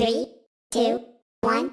Three, two, one,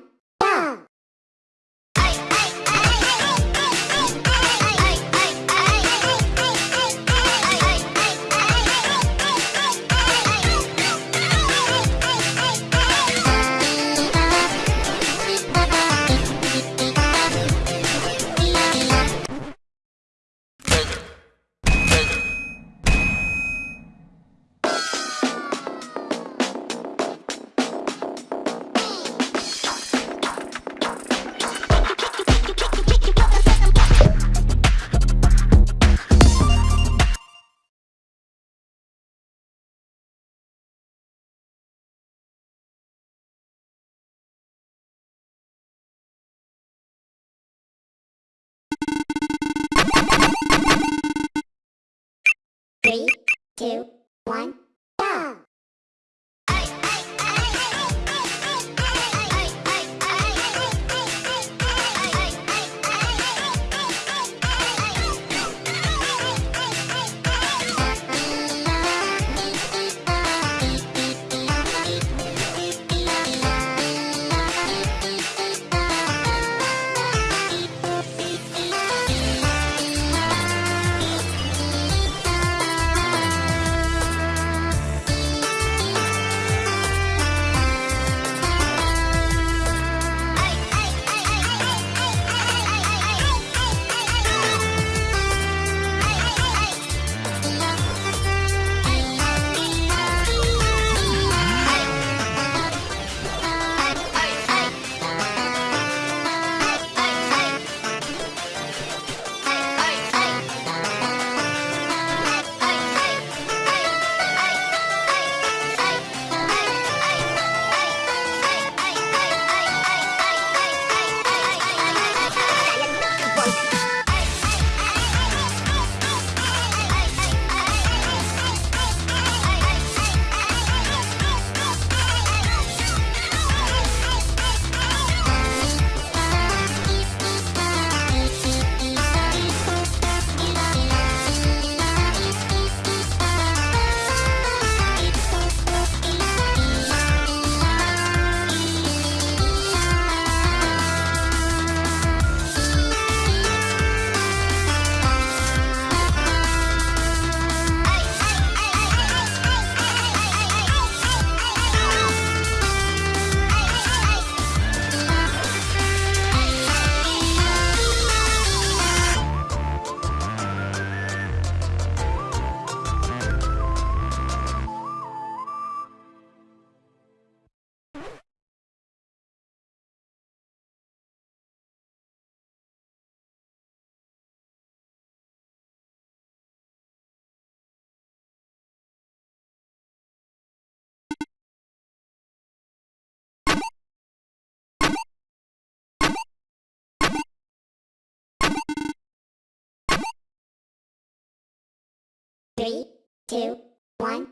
Three, two, one, Three, two, one,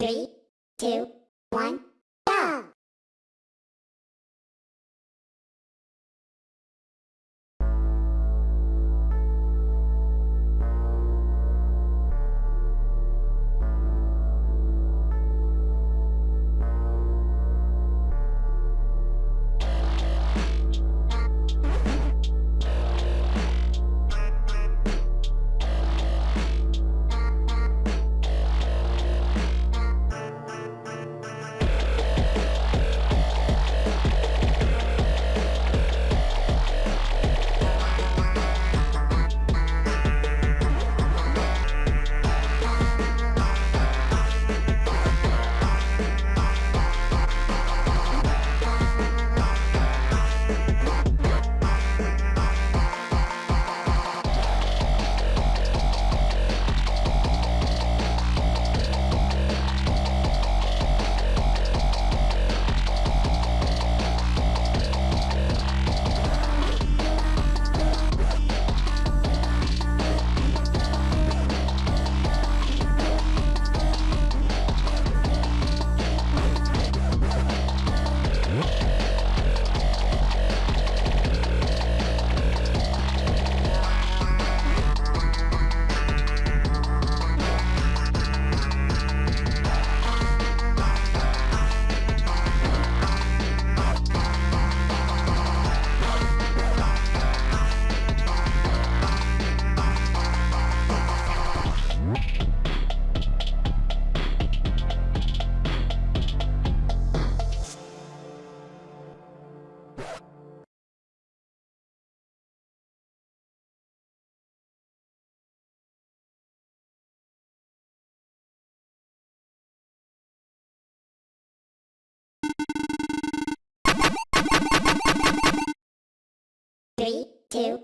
Three, two, one, Three, two,